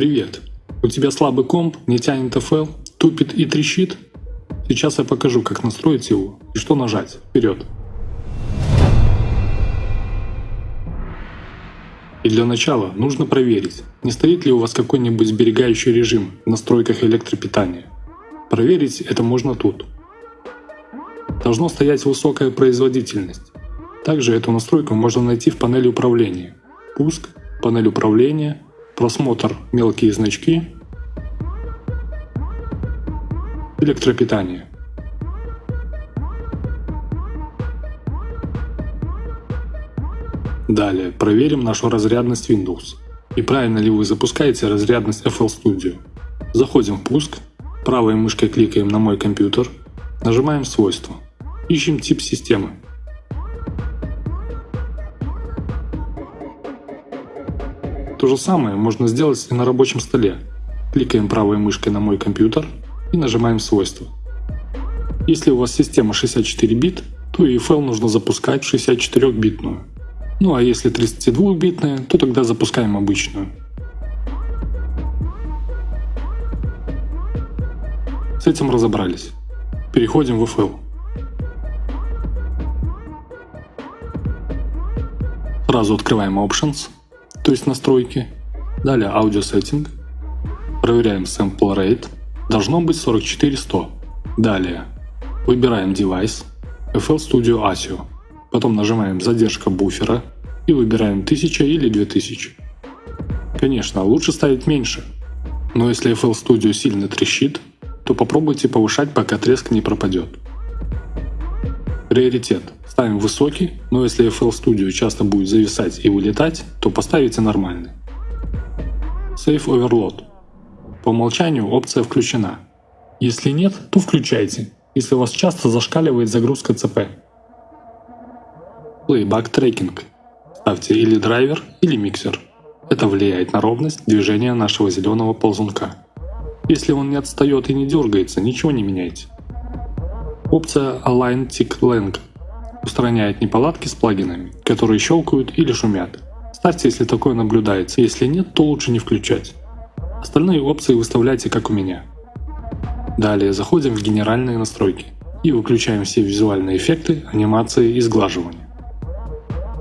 Привет! У тебя слабый комп, не тянет FL, тупит и трещит? Сейчас я покажу, как настроить его и что нажать. Вперед! И для начала нужно проверить, не стоит ли у вас какой-нибудь сберегающий режим в настройках электропитания. Проверить это можно тут. Должно стоять высокая производительность. Также эту настройку можно найти в панели управления. Пуск, панель управления, просмотр мелкие значки, электропитание. Далее проверим нашу разрядность Windows и правильно ли вы запускаете разрядность FL Studio. Заходим в пуск, правой мышкой кликаем на мой компьютер, нажимаем свойства, ищем тип системы. То же самое можно сделать и на рабочем столе. Кликаем правой мышкой на мой компьютер и нажимаем свойства. Если у вас система 64 бит, то EFL нужно запускать 64-битную. Ну а если 32-битная, то тогда запускаем обычную. С этим разобрались. Переходим в FL. Сразу открываем Options то есть настройки. Далее Audio Setting. Проверяем Sample Rate. Должно быть 44100. Далее выбираем Device. FL Studio ASIO. Потом нажимаем задержка буфера и выбираем 1000 или 2000. Конечно, лучше ставить меньше, но если FL Studio сильно трещит, то попробуйте повышать, пока треск не пропадет. Приоритет ставим высокий, но если FL Studio часто будет зависать и вылетать, то поставите нормальный. Safe Overload. По умолчанию опция включена. Если нет, то включайте, если у вас часто зашкаливает загрузка ЦП. Playback Tracking. Ставьте или драйвер, или миксер. Это влияет на ровность движения нашего зеленого ползунка. Если он не отстает и не дергается, ничего не меняйте. Опция Align Tick Length устраняет неполадки с плагинами, которые щелкают или шумят. Ставьте, если такое наблюдается, если нет, то лучше не включать. Остальные опции выставляйте как у меня. Далее заходим в генеральные настройки и выключаем все визуальные эффекты, анимации и сглаживания.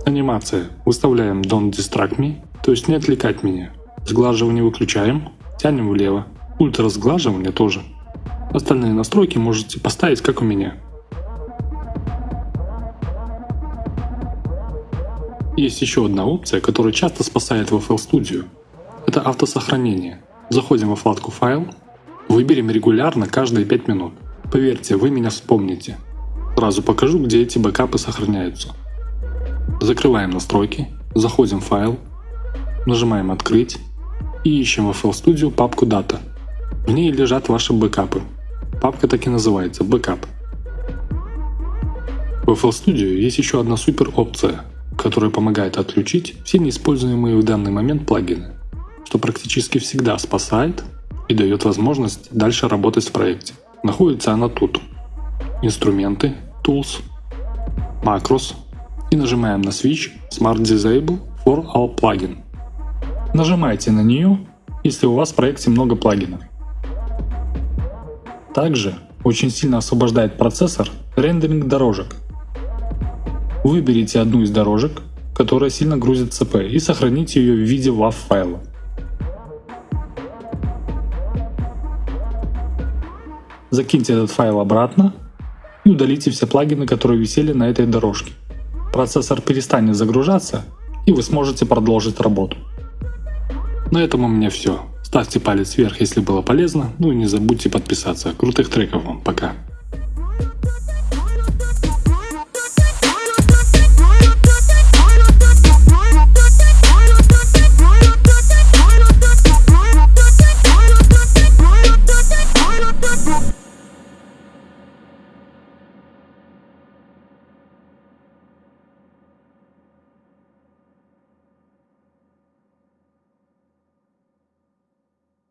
Анимация. Выставляем Don't Distract Me, то есть не отвлекать меня. Сглаживание выключаем, тянем влево. Ультра сглаживание тоже. Остальные настройки можете поставить как у меня. Есть еще одна опция, которая часто спасает в FL Studio. Это автосохранение. Заходим во вкладку «Файл», выберем регулярно каждые 5 минут. Поверьте, вы меня вспомните. Сразу покажу, где эти бэкапы сохраняются. Закрываем настройки, заходим в файл, нажимаем «Открыть» и ищем в FL Studio папку «Data». В ней лежат ваши бэкапы. Папка так и называется «Backup». В FL Studio есть еще одна супер опция которая помогает отключить все неиспользуемые в данный момент плагины, что практически всегда спасает и дает возможность дальше работать в проекте. Находится она тут. Инструменты, Tools, Macros и нажимаем на Switch Smart Disable for All Plugin. Нажимайте на нее, если у вас в проекте много плагинов. Также очень сильно освобождает процессор рендеринг дорожек Выберите одну из дорожек, которая сильно грузит ЦП и сохраните ее в виде WAV файла. Закиньте этот файл обратно и удалите все плагины, которые висели на этой дорожке. Процессор перестанет загружаться и вы сможете продолжить работу. На этом у меня все. Ставьте палец вверх, если было полезно, ну и не забудьте подписаться. Крутых треков вам, пока!